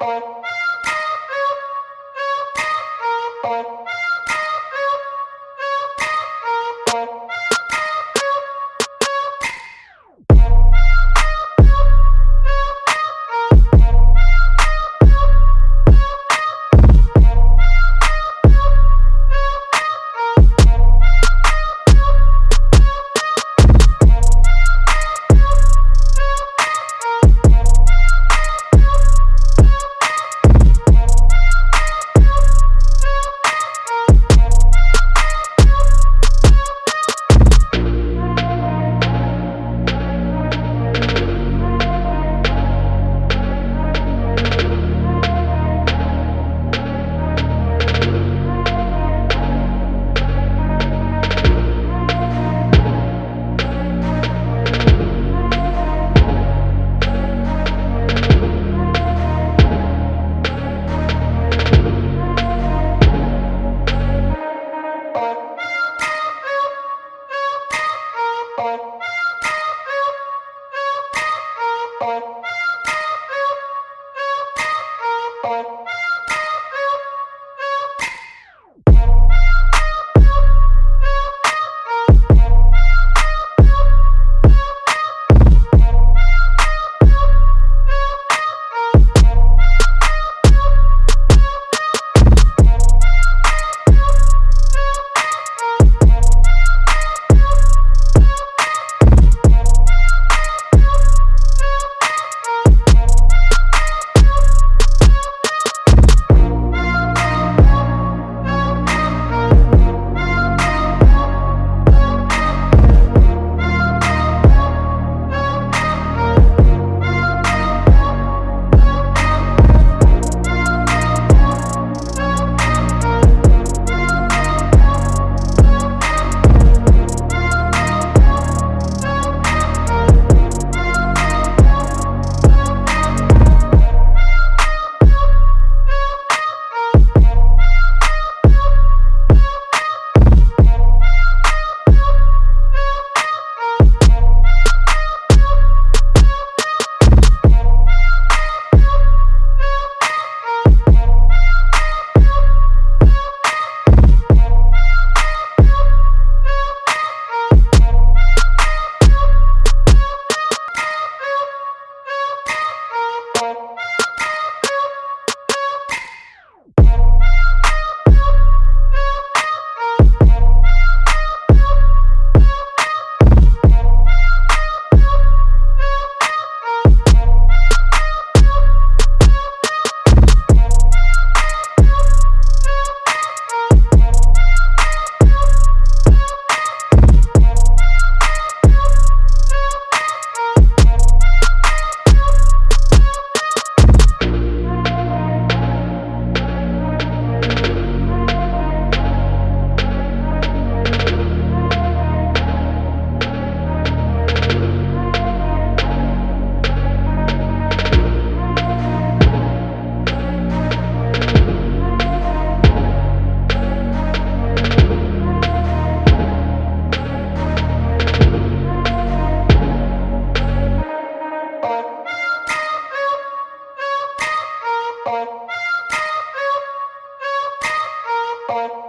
Bye. Bye. Thank you.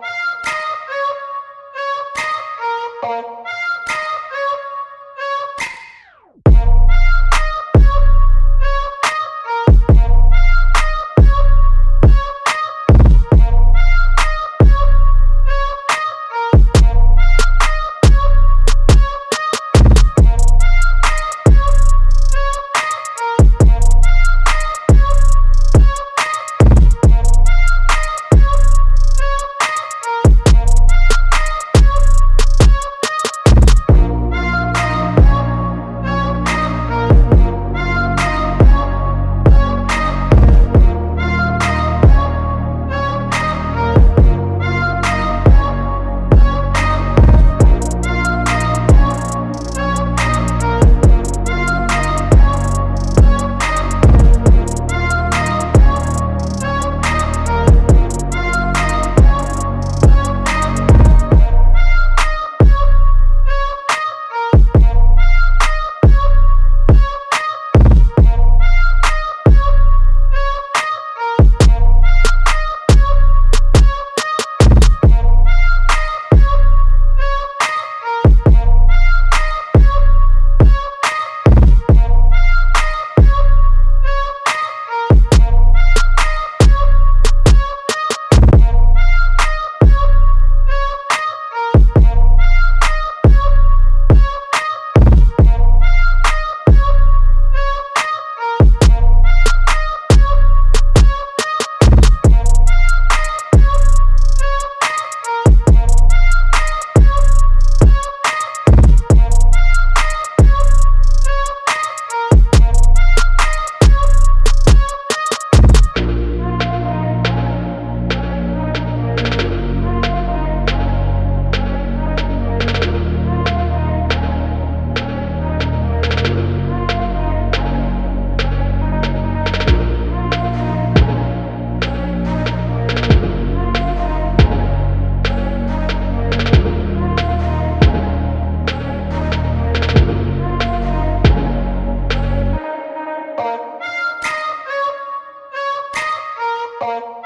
Thank you.